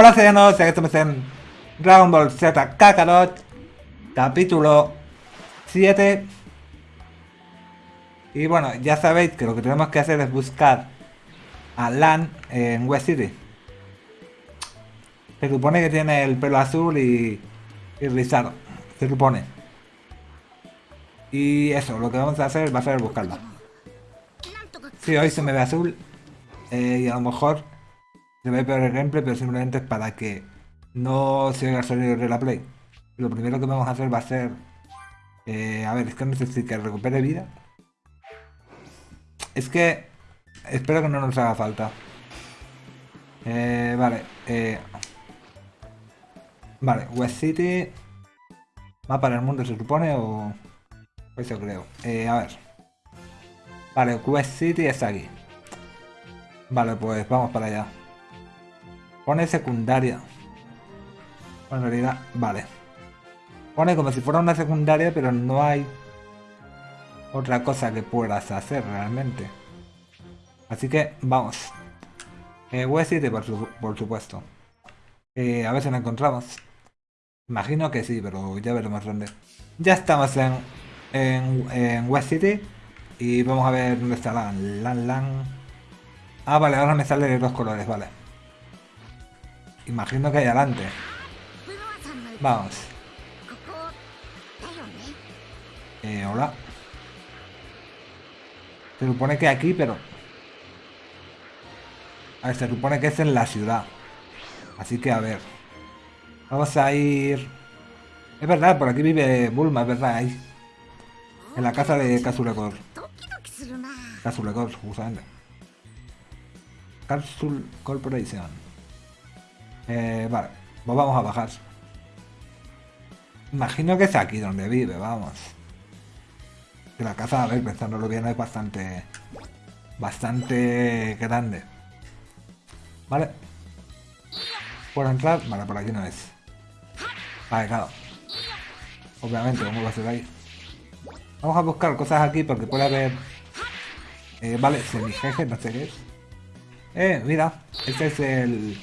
Hola que estamos en Dragon Ball Z Kakarot Capítulo 7 Y bueno, ya sabéis que lo que tenemos que hacer es buscar a Lan en West City. Se supone que tiene el pelo azul y, y rizado Se supone. Y eso, lo que vamos a hacer va a ser buscarla. Sí, hoy se me ve azul eh, y a lo mejor se ve peor el gameplay, pero simplemente es para que no se oiga el sonido de la play. Lo primero que vamos a hacer va a ser... Eh, a ver, es que si que recupere vida. Es que... Espero que no nos haga falta. Eh, vale. Eh, vale, West City... Mapa del mundo se supone o... Eso creo. A ver. Vale, West City está aquí. Vale, pues vamos para allá. Pone secundaria. En realidad, vale. Pone como si fuera una secundaria, pero no hay otra cosa que puedas hacer realmente. Así que vamos. Eh, West City, por, supuesto. Eh, a ver si la encontramos. Imagino que sí, pero ya veremos dónde. Ya estamos en West City. Y vamos a ver dónde está Lan. Lan, Lan. Ah, vale, ahora me sale de dos colores, vale. Imagino que hay adelante. Vamos. Eh, hola. Se supone que aquí, pero... A ver, se supone que es en la ciudad. Así que, a ver. Vamos a ir... Es verdad, por aquí vive Bulma, es verdad, ahí. En la casa de Kazurekor. Kazurekor, justamente. Capsule Corporation. Eh, vale, pues vamos a bajar. Imagino que es aquí donde vive, vamos. Que la casa, a ver, pensándolo bien, es bastante... Bastante grande. Vale. ¿Puedo entrar? Vale, por aquí no es. Vale, claro. Obviamente, ¿cómo va a ser ahí? Vamos a buscar cosas aquí porque puede haber... Eh, vale, semijeje, no sé qué es. Eh, mira, este es el...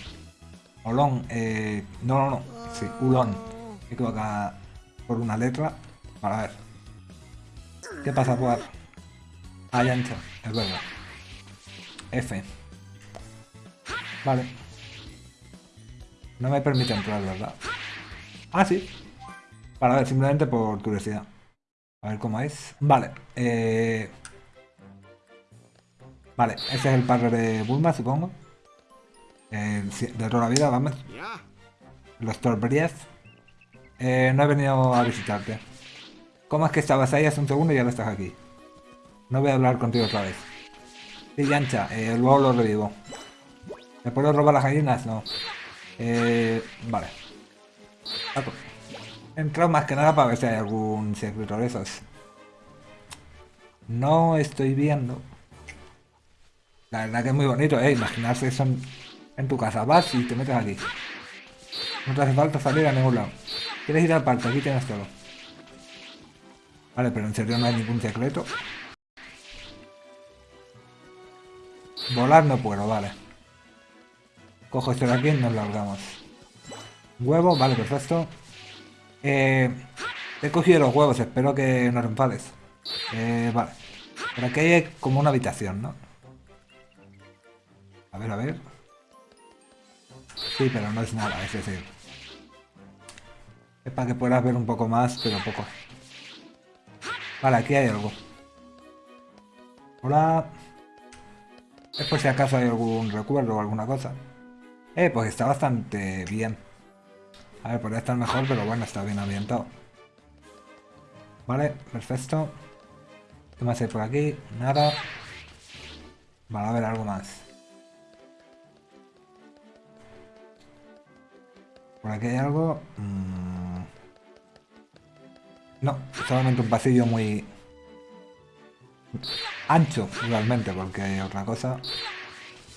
Olón, eh... No, no, no. Sí, Ulón. Me acá por una letra. Para ver. ¿Qué pasa por...? Ah, ancha, es verdad. F. Vale. No me permite entrar, ¿verdad? Ah, sí. Para ver, simplemente por curiosidad. A ver cómo es. Vale. Eh... Vale, ese es el padre de Bulma, supongo. Eh, de toda la vida, vamos. Los Torbrief. Eh, no he venido a visitarte. ¿Cómo es que estabas ahí hace un segundo y ahora estás aquí? No voy a hablar contigo otra vez. Sí, Yancha, eh, luego lo revivo. ¿Me puedo robar las gallinas? No. Eh, vale. He entrado más que nada para ver si hay algún secreto de esos. No estoy viendo. La verdad que es muy bonito, ¿eh? Imaginarse eso en, tu casa. Vas y te metes aquí. No te hace falta salir a ningún lado. ¿Quieres ir al parque? Aquí tienes todo. Vale, pero en serio no hay ningún secreto. Volar no puedo, vale. Cojo esto de aquí y nos largamos. Huevo, vale, perfecto. Eh, he cogido los huevos, espero que no enfades. Eh, vale. Por aquí hay como una habitación, ¿no? A ver, a ver. Sí, pero no es nada, es decir. Es para que puedas ver un poco más, pero poco. Vale, aquí hay algo. Hola. Es por si acaso hay algún recuerdo o alguna cosa. Eh, pues está bastante bien. A ver, podría estar mejor, pero bueno, está bien ambientado. Vale, perfecto. ¿Qué más hay por aquí? Nada. Vale, a ver, algo más. ¿Por aquí hay algo? Mm. No, solamente un pasillo muy ancho, realmente, porque hay otra cosa.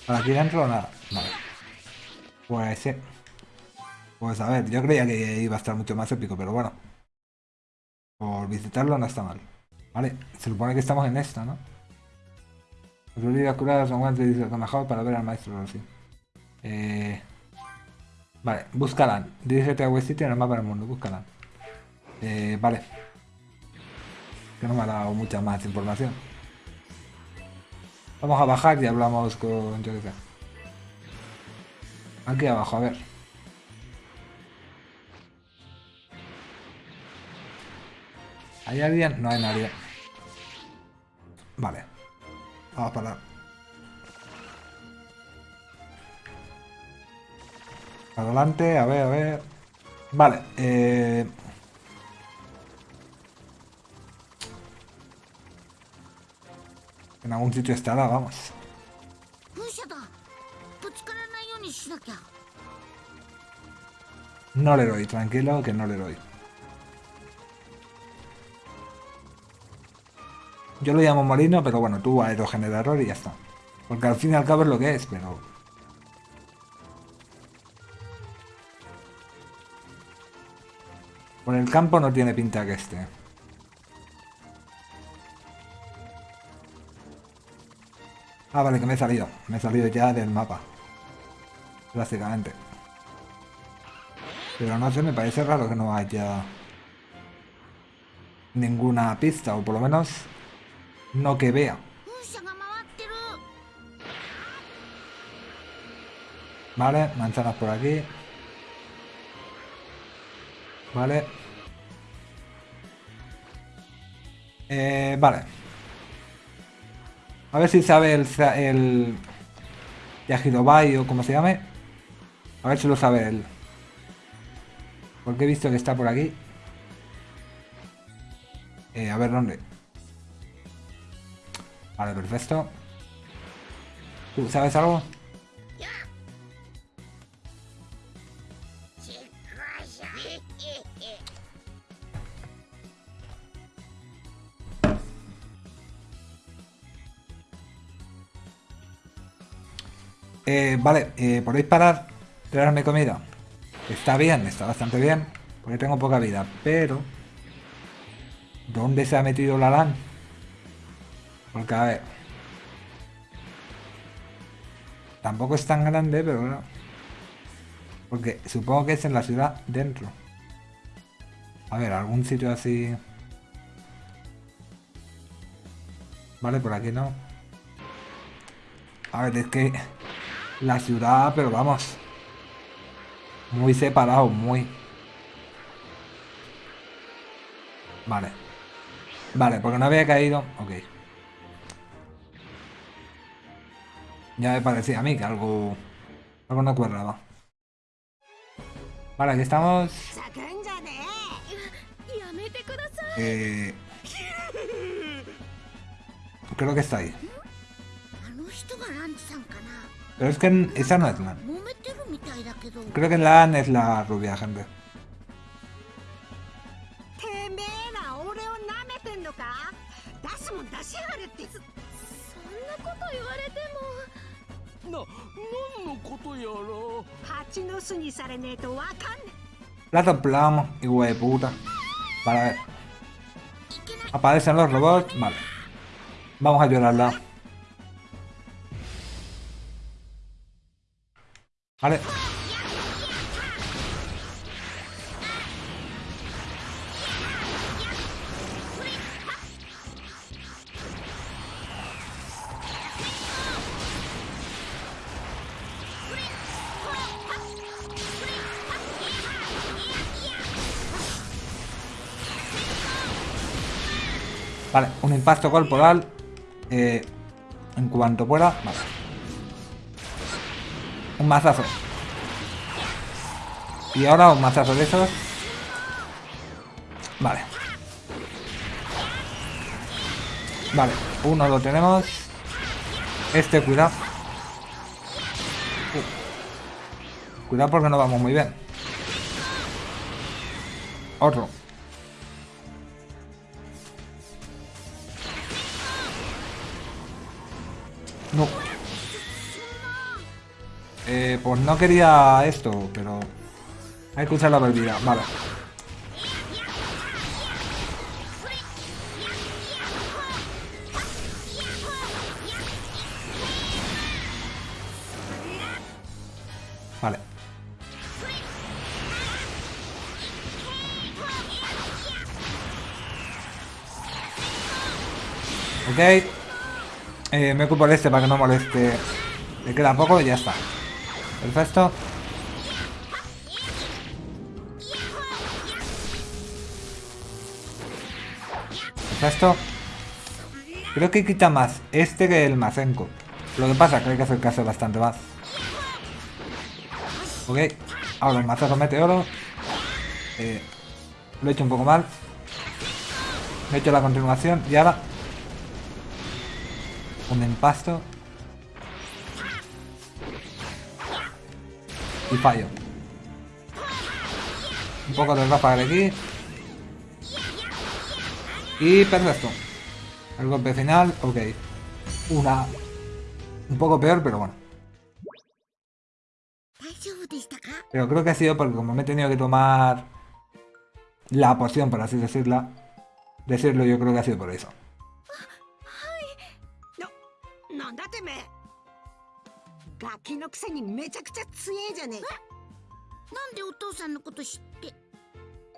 ¿Por aquí dentro nada? Vale. Pues sí. Pues a ver, yo creía que iba a estar mucho más épico, pero bueno. Por visitarlo no está mal. Vale, se supone que estamos en esta, ¿no? Pues a y mejor para ver al maestro, sí. Eh... Vale, búscala. Dirígete a West City en el mapa del mundo, búscala. Eh, vale. Que no me ha dado mucha más información. Vamos a bajar y hablamos con... Yo. Aquí abajo, a ver. ¿Hay alguien? No hay nadie. Vale. Vamos para Adelante, a ver, a ver. Vale, eh... En algún sitio estará, vamos. No le doy, tranquilo, que no le doy. Yo lo llamo molino, pero bueno, tú aerogenerador y ya está. Porque al fin y al cabo es lo que es, pero... Por el campo no tiene pinta que esté. Ah, vale, que me he salido. Me he salido ya del mapa. Básicamente. Pero no sé, me parece raro que no haya ninguna pista, o por lo menos no que vea. Vale, manzanas por aquí. Vale. Eh, vale. A ver si sabe el... el Yajirobai o como se llame. A ver si lo sabe él. Porque he visto que está por aquí. Eh, a ver dónde. Vale, perfecto. ¿Tú sabes algo? Eh, vale, eh, ¿podéis parar? Traerme comida. Está bien, está bastante bien. Porque tengo poca vida, pero... ¿Dónde se ha metido la LAN? Porque a ver... Tampoco es tan grande, pero bueno. Porque supongo que es en la ciudad dentro. A ver, algún sitio así... Vale, por aquí no. A ver, es que... La ciudad, pero vamos. Muy separado, muy. Vale. Vale, porque no había caído. Ok. Ya me parecía a mí que algo... Algo no cuadraba. Vale, aquí estamos. Eh... Creo que está ahí. Pero es que esa no es la... Creo que la es la rubia, gente. Plato plomo, hijo de puta. Para ver. Aparecen los robots. Vale. Vamos a llorarla. Vale. Vale, un impacto corporal. Eh, en cuanto pueda. Vale. Un mazazo. Y ahora un mazazo de esos. Vale. Vale, uno lo tenemos. Este, cuidado. Uh. Cuidado porque no vamos muy bien. Otro. No. Eh, pues no quería esto, pero... Hay que usar la bebida, vale. Vale. Ok. Eh, me ocupo de este para que no moleste. Le queda un poco y ya está. Perfecto. Perfecto. Creo que quita más este que el Masenko. Lo que pasa que hay que acercarse bastante más. Ok. Ahora el mazazo meteoro. Eh, lo he hecho un poco mal. Me he hecho la continuación y ahora... Un empasto. Y fallo. Un poco de de aquí. Y perfecto. El golpe final, ok. Una... Un poco peor, pero bueno. Pero creo que ha sido porque como me he tenido que tomar la poción, por así decirla, decirlo, yo creo que ha sido por eso. ガキのくせにめちゃくちゃ強えじゃねえか。なんでお父さんのこと知って？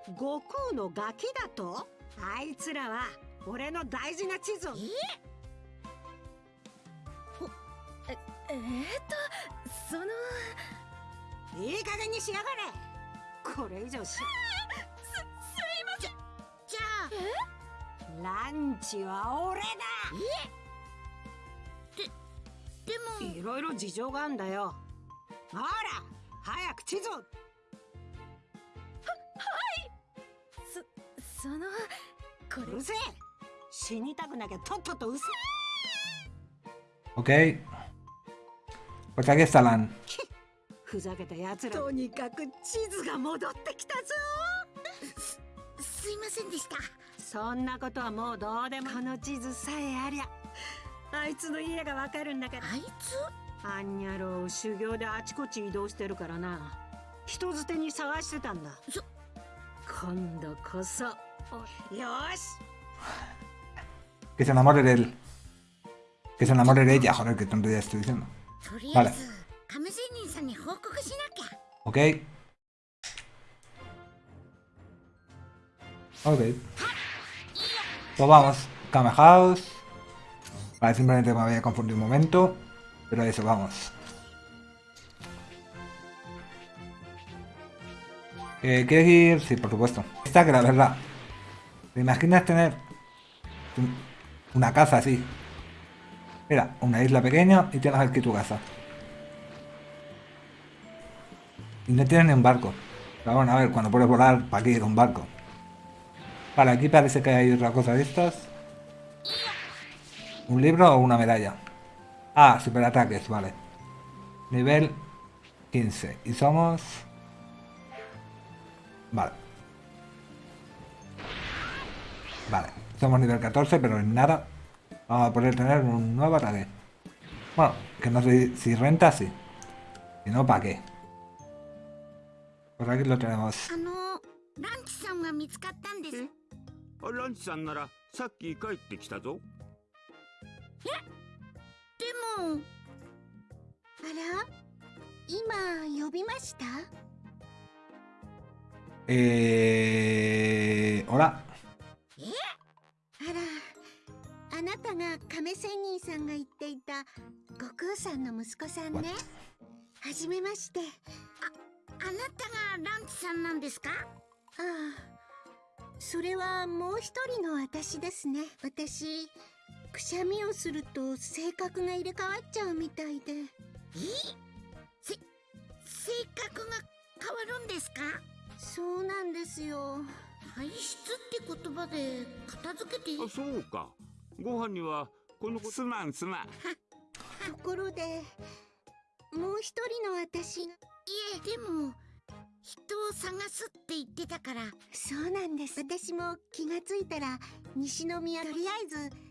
悟空のガキだと？あいつらは俺の大事な地図を。え？えー、っとその。いい加減にしやがれ。これ以上しすすいません。じゃあ。ランチは俺だでもいろいろ事情があんだよ。ほら早く地図を。そそのこうるせえ。死にたくなきゃとっととうせ Ok. Pues aquí está Lan. ふざけた奴ら。とにかく地図が戻ってきたぞ。すいませんでした。そんなことはもうどうでも。この地図さえありゃあいつの家がわかるんだからあいつあんにゃろう修行であちこち移動してるからな人づてに探してたんだそ今度こそよし Que se enamore de él. Que se enamore de ella, joder, que tontería estoy diciendo. とりあえあず亀仙人さんに報告しなきゃ Ok. Ok. Pues vamos. Kame House. Vale, simplemente me había confundido un momento. Pero eso, vamos. Eh, ¿Quieres ir? Sí, por supuesto. Esta que la verdad. ¿Te imaginas tener un- una casa así? Mira, una isla pequeña y tienes aquí tu casa. Y no tienes ni un barco. Pero bueno, a ver, cuando puedes volar, ¿para qué ir un barco? Vale, aquí parece que hay otra cosa de estas. ¿Un libro o una medalla? Ah, superataques, vale. Nivel 15. Y somos... Vale. Vale. Somos nivel 14, pero en nada vamos a poder tener un nuevo ataque. Bueno, que no sé si renta, sí. Si no, ¿para qué? Pues aquí lo tenemos. あえでもあら今呼びました？Eh... Hola. あら。あなたが亀仙人さんが言っていた悟空さんの息子さんね。はじめまして。ああなたがランチさんなんですか？ああ。それはもう一人の私ですね。私くしゃみをすると性格が入れ替わっちゃうみたいで。え？せ性格が変わるんですか？そうなんですよ。排出って言葉で片付けてあそうか。ご飯にはこの子すまんすまん。ところでもう一人の私いえでも人を探すって言ってたから。そうなんです。私も気がついたら西宮とりあえず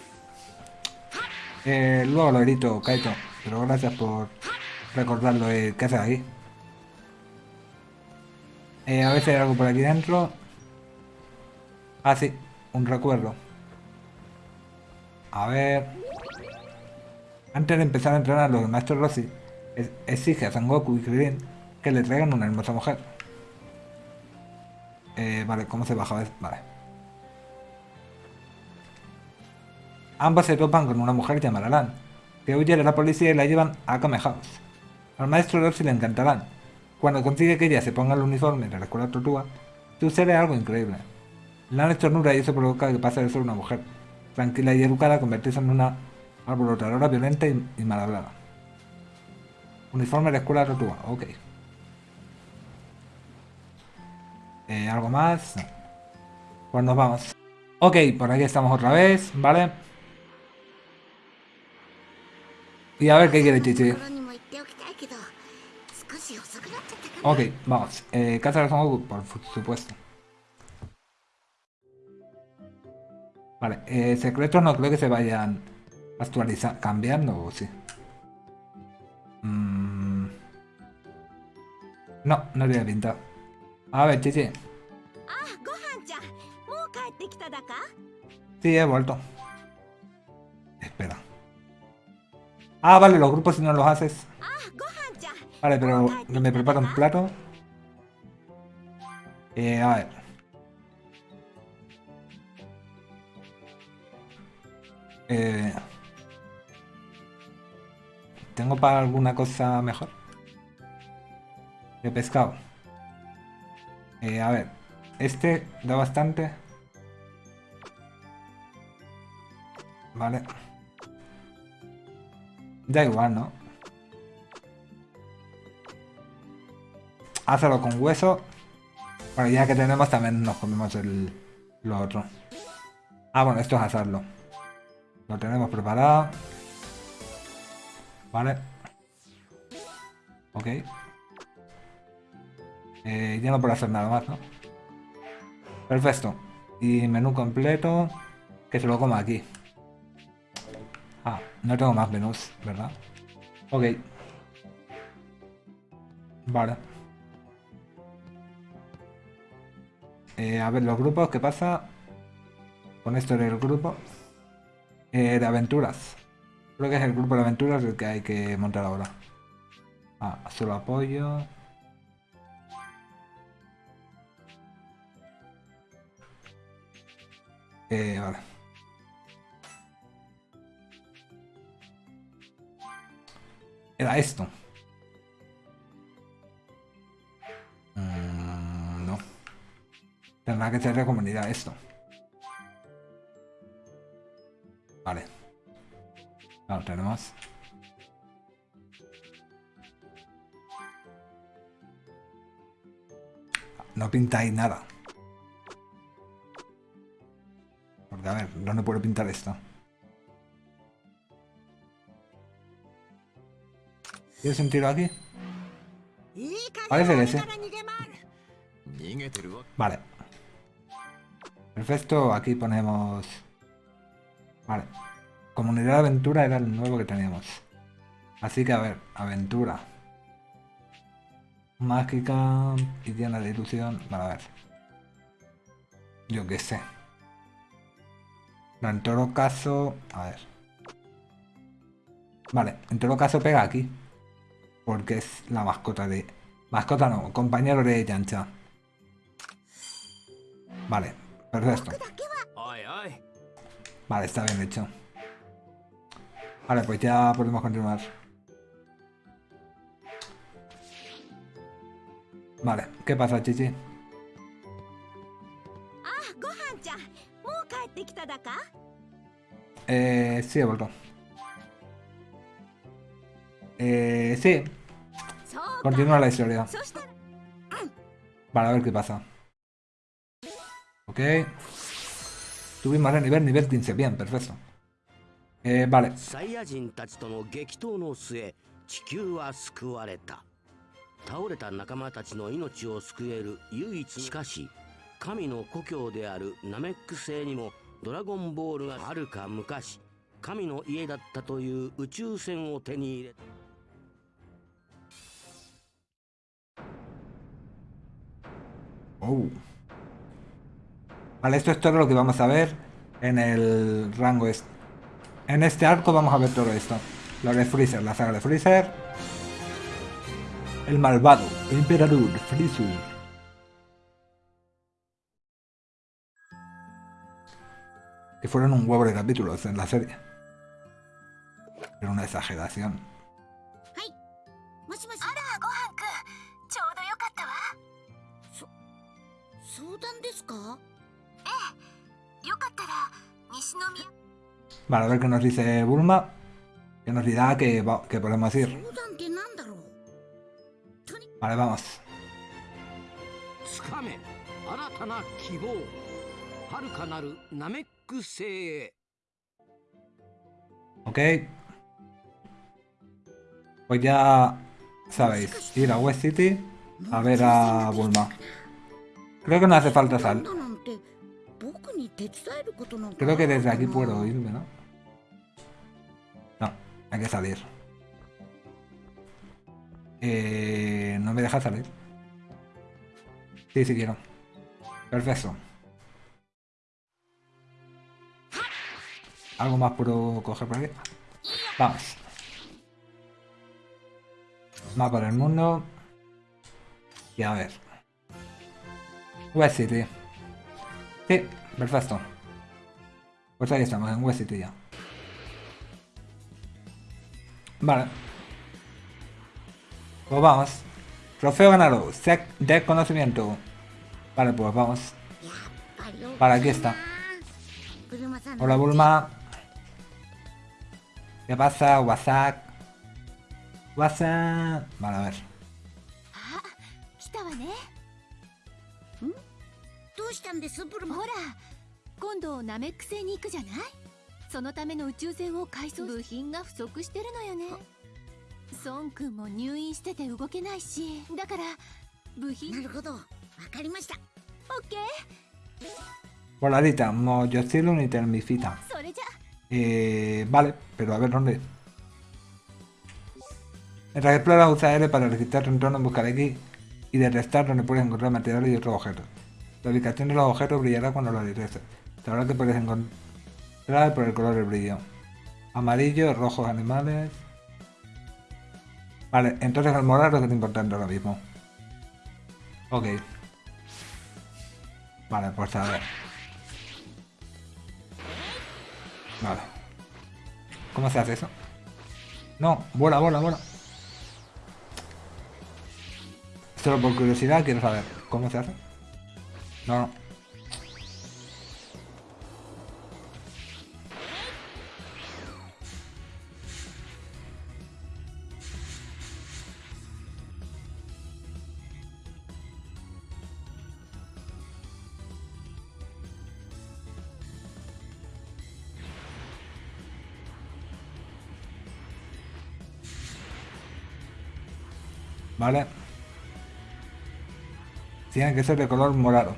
Eh, luego lo edito, Kaito. Pero gracias por recordarlo. Eh, ¿Qué haces aquí? Eh, a si hay algo por aquí dentro. Ah, sí. Un recuerdo. A ver... Antes de empezar a entrenar, los maestro Rossi exige a Son Goku y Krillin que le traigan una hermosa mujer. Eh, vale, ¿cómo se baja? Vale. Ambos se topan con una mujer llamada Lan, que huye de la policía y la llevan a Kame House. Al maestro Rossi le encantarán. Cuando consigue que ella se ponga el uniforme de la escuela Tortuga, sucede algo increíble. Lan estornuda y eso provoca que pase de ser una mujer tranquila y educada convertirse en una alborotadora violenta y, y mal hablada. Uniforme de la escuela Tortuga, ok. Eh, ¿Algo más? Pues nos vamos. Ok, por aquí estamos otra vez, ¿vale? Y a ver qué quiere Chichi. Ok, vamos. Eh, Cazar Son por supuesto. Vale, eh, secretos no creo que se vayan actualizando, cambiando, ¿o sí? Mm. No, no tiene pinta. A ver, Chichi. Sí, he vuelto. Ah, vale, los grupos si no los haces. Vale, pero me preparo un plato. Eh, a ver. Eh, ¿Tengo para alguna cosa mejor? De pescado. Eh, a ver. Este da bastante. Vale. Da igual, ¿no? Hazlo con hueso. Bueno, ya que tenemos también nos comemos el, lo otro. Ah, bueno, esto es hacerlo. Lo tenemos preparado. Vale. Ok. Eh, ya no puedo hacer nada más, ¿no? Perfecto. Y menú completo. Que se lo coma aquí. Ah, no tengo más menús, ¿verdad? Ok. Vale. Eh, a ver, los grupos, ¿qué pasa? Con esto del grupo. Eh, de aventuras. Creo que es el grupo de aventuras el que hay que montar ahora. Ah, solo apoyo. Eh, vale. Era esto. Mm, no. Tendrá que ser de comunidad esto. Vale. Claro, tenemos. No pintáis nada. Porque a ver, ¿dónde puedo pintar esto? ¿Tiene sentido aquí? Parece que sí. Vale. Perfecto, aquí ponemos... Vale. Comunidad de aventura era el nuevo que teníamos. Así que a ver, aventura. Mágica y tiene de ilusión. Vale, a ver. Yo qué sé. No, en todo caso... A ver. Vale, en todo caso pega aquí porque es la mascota de... Mascota no, compañero de Yancha. Vale, perfecto. Vale, está bien hecho. Vale, pues ya podemos continuar. Vale, ¿qué pasa, Chichi? Eh, sí, he vuelto. sí. Continúa la historia. Para ver qué pasa. Ok. Subimos de nivel, nivel 15. Bien, perfecto. Eh, vale. Oh. Vale, esto es todo lo que vamos a ver en el rango este. En este arco vamos a ver todo esto. Lo de Freezer, la saga de Freezer. El malvado, Emperador Freezer. Que fueron un huevo de capítulos en la serie. Era una exageración. 談ですかええよかったら西宮 Vale, a ver qué nos dice Bulma. Que nos dirá que, va- que podemos ir. 相談ってなんだろう Vale, vamos. つかめ新たな希望遥かなるナメック星へ Ok. Pues ya sabéis, ir a West City a ver a Bulma. Creo que no hace falta sal. Creo que desde aquí puedo irme, ¿no? No, hay que salir. Eh, no me deja salir. Sí, sí quiero. Perfecto. ¿Algo más puedo coger por aquí? Vamos. Mapa del mundo. Y a ver. UST. Sí, perfecto. Pues ahí estamos, en UST ya. Vale. Pues vamos. Trofeo ganado, set de conocimiento. Vale, pues vamos. Vale, aquí está. Hola Bulma. ¿Qué pasa? WhatsApp. WhatsApp. Vale, a ver. うしたんですブルマほら今度ナメック星に行くじゃないそのための宇宙船を改装部品が不足してるのよね孫くんも入院してて動けないしだから部品なるほどわかりましたオッケー Voladita, Moyocilum y Termifita. それじゃ Eh, vale, pero a ver dónde. Mientras exploras usa R para registrar tu entorno en buscar X y detectar donde puedes encontrar materiales y otros objetos. La ubicación de los objetos brillará cuando los detectes. Sabrás que puedes encontrar por el color del brillo. Amarillo, rojos animales. Vale, entonces el morado es lo es importante ahora mismo. Ok. Vale, pues a ver. Vale. ¿Cómo se hace eso? No, vuela, vuela, vuela. Solo por curiosidad quiero saber cómo se hace. No. Vale. Tiene que ser de color morado.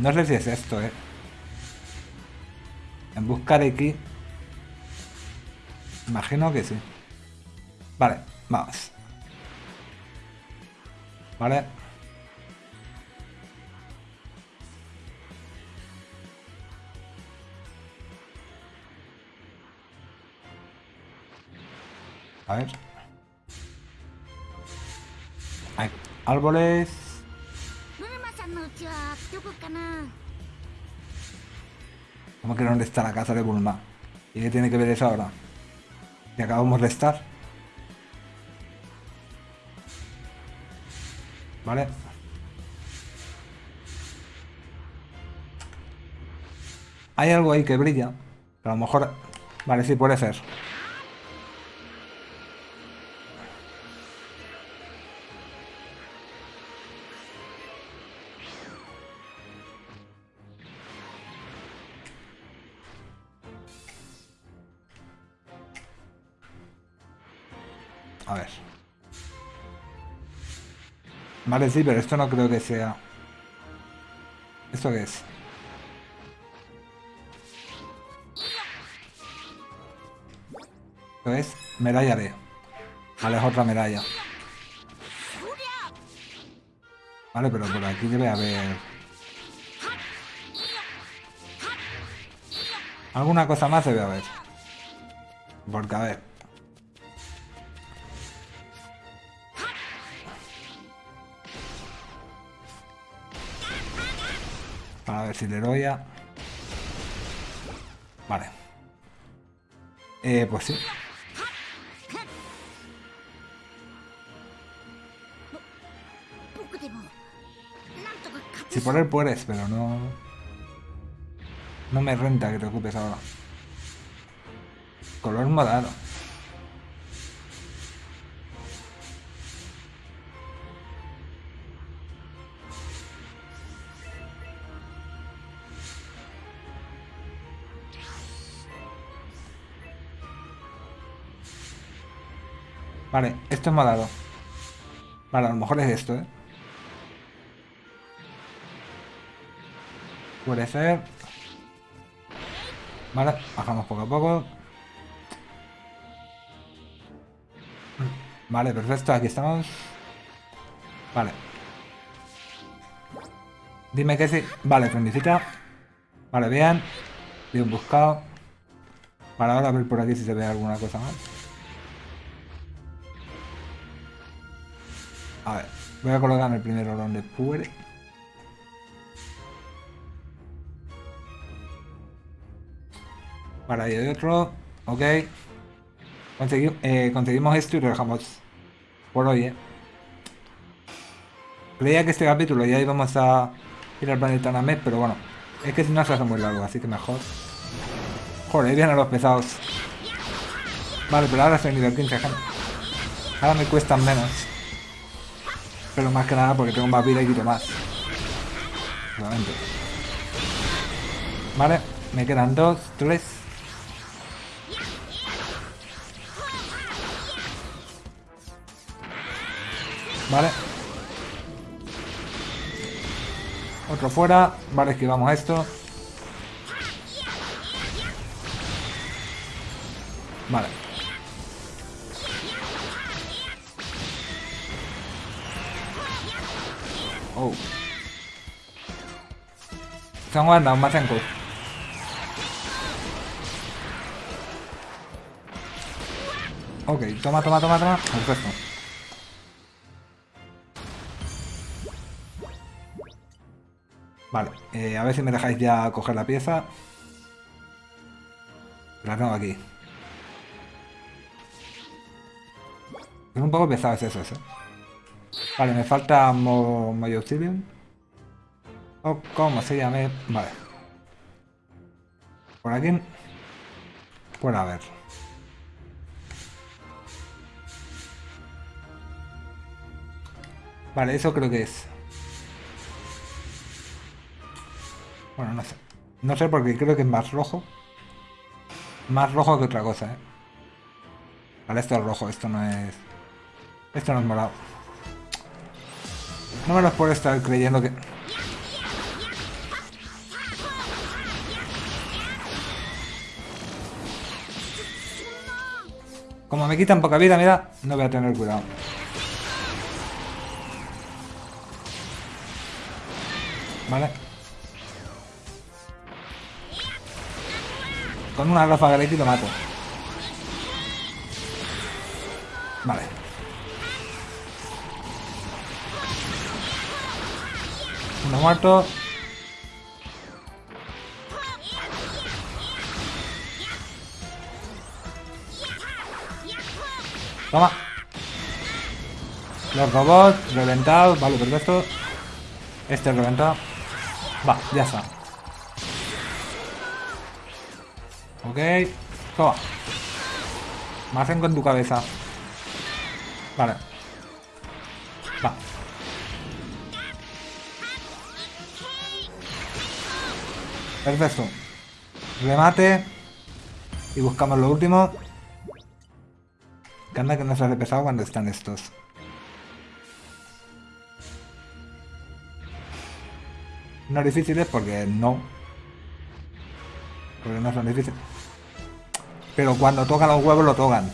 No sé si es esto, eh. En buscar X. Imagino que sí. Vale, vamos. Vale. A ver. Hay árboles. ¿Cómo que dónde está la casa de Bulma? ¿Y qué tiene que ver eso ahora? ¿Que acabamos de estar? Vale. Hay algo ahí que brilla. A lo mejor... Vale, sí, puede ser. Vale, sí, pero esto no creo que sea... ¿Esto qué es? Esto es medalla B. Vale, es otra medalla. Vale, pero por aquí debe haber... Alguna cosa más se debe haber. Porque, a ver... ver si le doy. Vale. Eh, pues sí. Si por él puedes, pero no... No me renta que te ocupes ahora. Color morado. Vale, esto es morado. Vale, a lo mejor es esto, ¿eh? Puede ser. Vale, bajamos poco a poco. Vale, perfecto, aquí estamos. Vale. Dime que sí. Vale, friendicita. Vale, bien. Bien buscado. Vale, ahora ver por aquí si se ve alguna cosa más. A ver, voy a colocarme el primero donde puede. Ahí hay otro. Ok. Eh, conseguimos esto y lo dejamos por hoy, ¿eh? Creía que este capítulo ya íbamos a ir al planeta Namek, pero bueno. Es que si no se hace muy largo, así que mejor. Joder, vienen los pesados. Vale, pero ahora soy nivel 15, gente. Ahora me cuestan menos. Pero más que nada porque tengo más vida y quito más. Obviamente. Vale, me quedan dos, tres. Vale. Otro fuera. Vale, esquivamos esto. Vale. Oh. Están guardando más. Ok, toma, toma, toma, toma. Perfecto. Vale, eh, a ver si me dejáis ya coger la pieza. La tengo aquí. Es un poco pesado es eso, ¿eh? Vale, me falta Mo Moyobsidian. O como se llame. Vale. Por aquí. Puede haber. Vale, eso creo que es. Bueno, no sé. No sé porque creo que es más rojo. Más rojo que otra cosa, ¿eh? Vale, esto es rojo, esto no es... Esto no es morado. No me lo puedo estar creyendo que... Como me quitan poca vida, mira, no voy a tener cuidado. Vale. Con una ráfaga de lo mato. Vale. Muerto. Toma. Los robots reventados. Vale, perfecto. Este reventado. Va, ya está. Ok. Toma. Me hacen con tu cabeza. Vale. Perfecto. Remate. Y buscamos lo último. Que anda que no se hace pesado cuando están estos. No difíciles porque no. Porque no son difíciles. Pero cuando tocan los huevos lo tocan.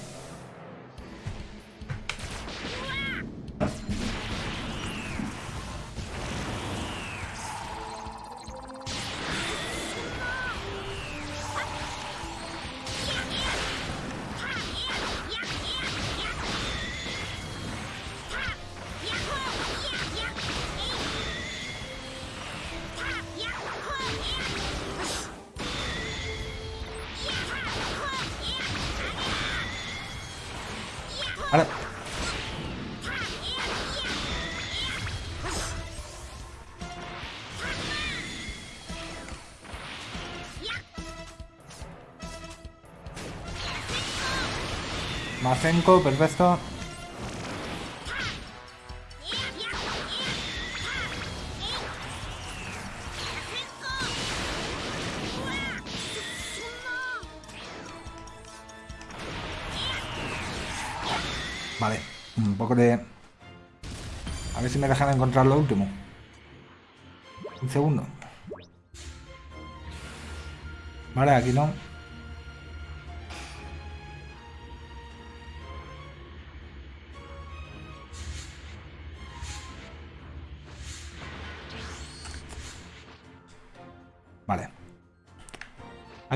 Perfecto. Vale, un poco de... A ver si me dejan encontrar lo último. Un segundo. Vale, aquí no.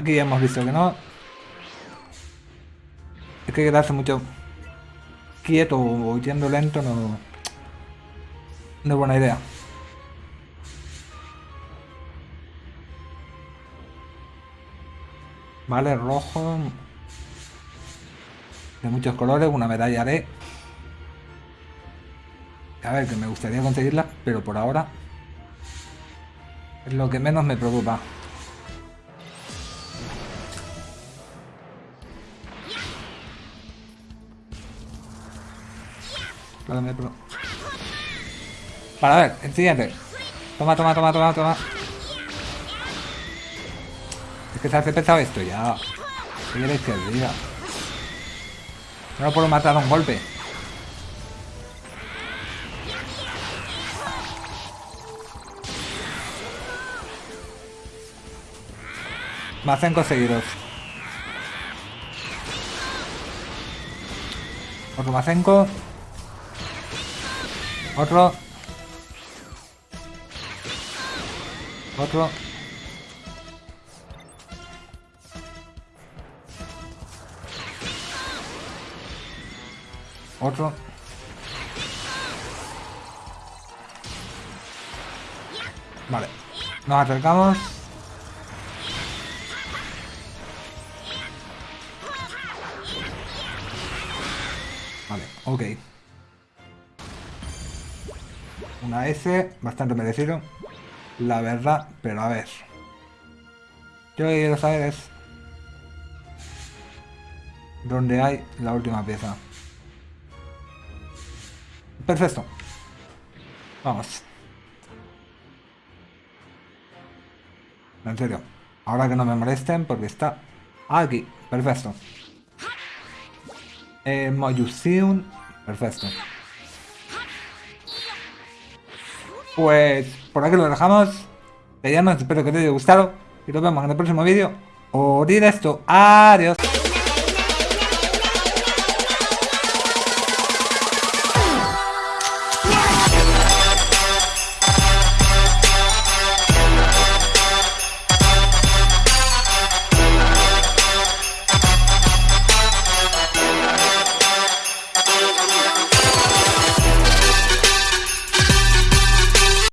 Aquí ya hemos visto que no. Es que quedarse mucho quieto o yendo lento no, no es buena idea. Vale, rojo. De muchos colores, una medalla de... A ver, que me gustaría conseguirla, pero por ahora... Es lo que menos me preocupa. Para ver, siguiente. Toma, toma, toma, toma, toma. Es que se hace pesado esto ya. ¿Qué queréis? No lo puedo matar a un golpe. Mazenko seguidos. Otro Mazenko. Otro. Otro. Otro. Vale. Nos acercamos. Vale, ok. Una S, bastante merecido. La verdad, pero a ver. Yo lo que quiero saber es... ¿Dónde hay la última pieza? Perfecto. Vamos. En serio. Ahora que no me molesten porque está aquí. Perfecto. Eh. Perfecto. Pues por aquí lo dejamos. Te llamo, espero que te haya gustado. Y nos vemos en el próximo vídeo. O directo. Adiós.